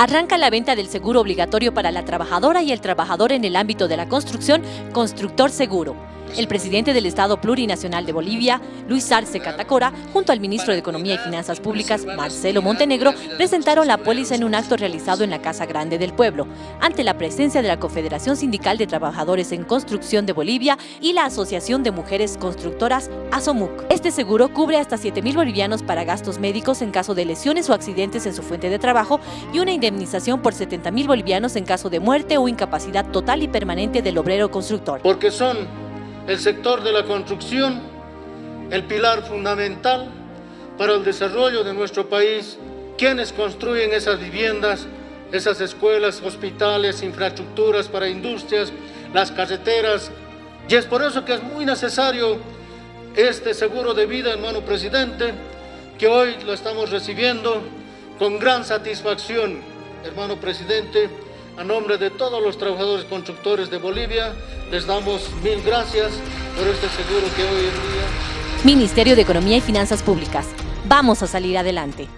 Arranca la venta del seguro obligatorio para la trabajadora y el trabajador en el ámbito de la construcción, Constructor Seguro. El presidente del Estado Plurinacional de Bolivia, Luis Arce Catacora, junto al ministro de Economía y Finanzas Públicas, Marcelo Montenegro, presentaron la póliza en un acto realizado en la Casa Grande del Pueblo, ante la presencia de la Confederación Sindical de Trabajadores en Construcción de Bolivia y la Asociación de Mujeres Constructoras, ASOMUC. Este seguro cubre hasta 7.000 bolivianos para gastos médicos en caso de lesiones o accidentes en su fuente de trabajo y una indemnización por 70.000 bolivianos en caso de muerte o incapacidad total y permanente del obrero constructor. Porque son el sector de la construcción, el pilar fundamental para el desarrollo de nuestro país, quienes construyen esas viviendas, esas escuelas, hospitales, infraestructuras para industrias, las carreteras. Y es por eso que es muy necesario este seguro de vida, hermano presidente, que hoy lo estamos recibiendo con gran satisfacción, hermano presidente, a nombre de todos los trabajadores constructores de Bolivia, les damos mil gracias por este seguro que hoy en día... Ministerio de Economía y Finanzas Públicas. Vamos a salir adelante.